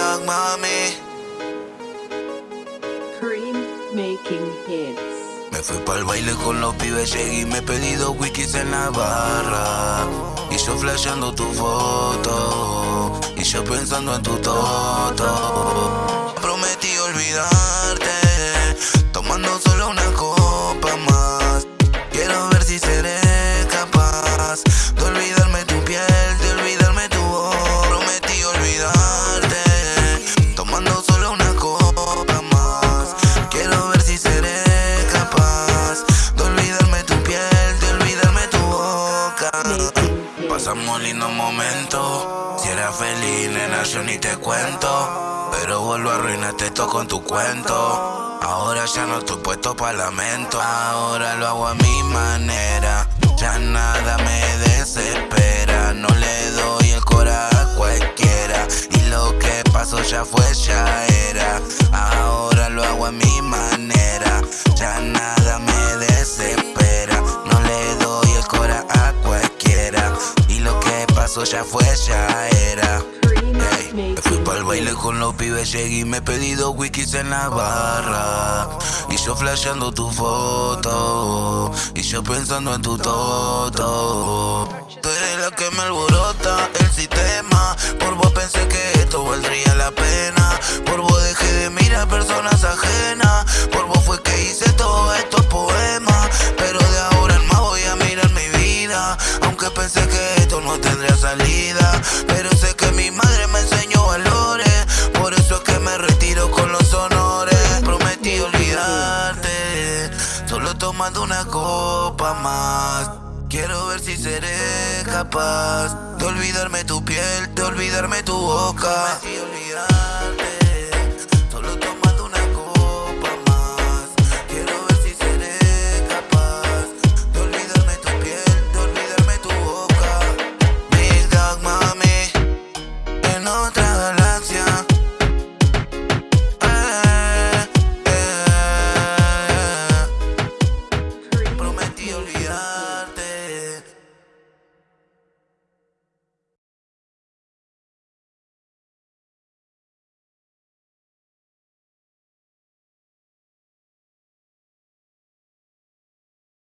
mami. Cream making hits. Me fui pa'l baile con los pibes, llegué y me he pedido wikis en la barra. Y yo flasheando tu foto, y yo pensando en tu toto. Pasamos lindos momentos. Si eras feliz, nena, yo ni te cuento. Pero vuelvo a arruinarte esto con tu cuento. Ahora ya no estoy puesto para lamento. Ahora lo hago a mi manera. Ya nada me desespera. No le doy el cora a cualquiera. Y lo que pasó ya fue, ya era. Ahora lo hago a mi manera. Pasó ya fue, ya era. Ey, me fui pa'l baile con los pibes, llegué y me he pedido wikis en la barra. Y yo flasheando tu foto, y yo pensando en tu toto. Tú eres la que me alborota Aunque pensé que esto no tendría salida. Pero sé que mi madre me enseñó valores. Por eso es que me retiro con los honores. Prometí olvidarte. Solo tomando una copa más. Quiero ver si seré capaz de olvidarme tu piel, de olvidarme tu boca. Prometí olvidarte.